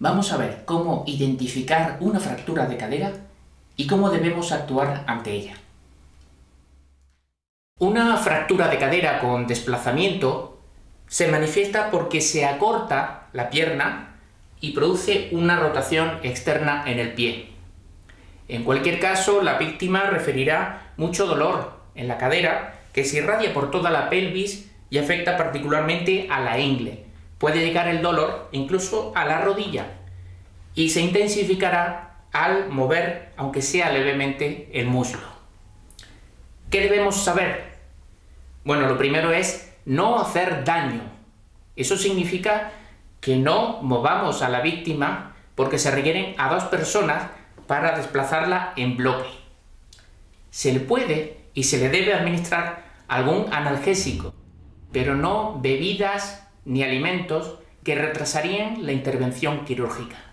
Vamos a ver cómo identificar una fractura de cadera y cómo debemos actuar ante ella. Una fractura de cadera con desplazamiento se manifiesta porque se acorta la pierna y produce una rotación externa en el pie. En cualquier caso, la víctima referirá mucho dolor en la cadera que se irradia por toda la pelvis y afecta particularmente a la ingle. Puede llegar el dolor incluso a la rodilla y se intensificará al mover, aunque sea levemente, el muslo. ¿Qué debemos saber? Bueno, lo primero es no hacer daño. Eso significa que no movamos a la víctima porque se requieren a dos personas para desplazarla en bloque. Se le puede y se le debe administrar algún analgésico, pero no bebidas ni alimentos que retrasarían la intervención quirúrgica.